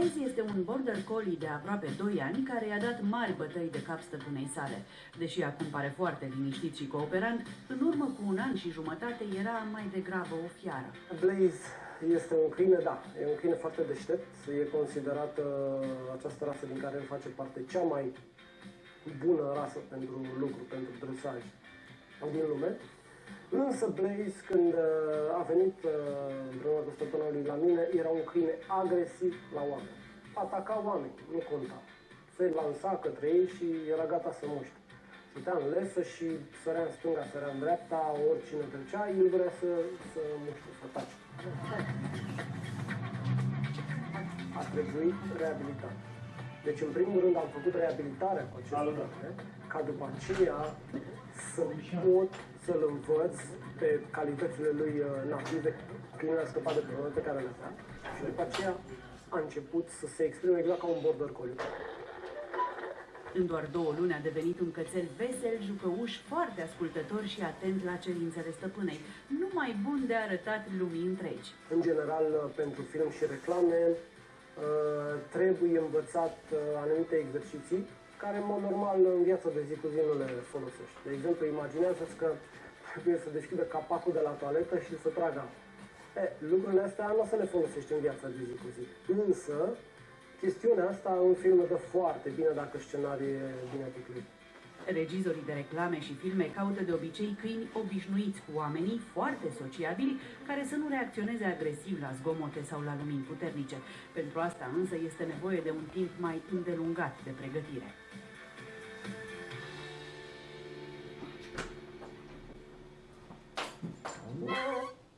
Blaze este un border collie de aproape 2 ani care i-a dat mari bătăi de cap stăpânei sale. Deși acum pare foarte liniștit și cooperant, în urmă cu un an și jumătate era mai degrabă o fiară. Blaze este un câine, da, e un câine foarte deștept, e considerată această rasă din care face parte cea mai bună rasă pentru lucru, pentru dresaj din lume. Însă Blaze, când uh, a venit uh, împreună cu stăpânul lui la mine, era un câine agresiv la oameni. Ataca oameni, nu conta. Se lansa către ei și era gata să muște. Stătea în lesă și sărea în stânga, sărea în dreapta, oricine trecea, el vrea să, să muște, să tace. A trebuit reabilitat. Deci, în primul rând, am făcut reabilitarea cu acest câine, ca după aceea să pot să-l învăț pe calitățile lui uh, native, câinele a scăpat de problemele pe care le avea. Și după aceea a început să se exprime exact ca un border collie. În doar două luni a devenit un cățel vesel, jucăuș, foarte ascultător și atent la cerințele stăpânei, numai bun de arătat lumii întregi. În general, uh, pentru film și reclame, uh, trebuie învățat anumite exerciții care, în mod normal, în viața de zi cu zi nu le folosești. De exemplu, imaginează-ți că trebuie să deschidă capacul de la toaletă și să tragă apă. E, lucrurile astea nu o să le folosești în viața de zi cu zi. Însă, chestiunea asta în film dă foarte bine dacă scenariul e bine piclit. Regizorii de reclame și filme caută de obicei câini obișnuiți cu oamenii, foarte sociabili, care să nu reacționeze agresiv la zgomote sau la lumini puternice. Pentru asta însă este nevoie de un timp mai îndelungat de pregătire.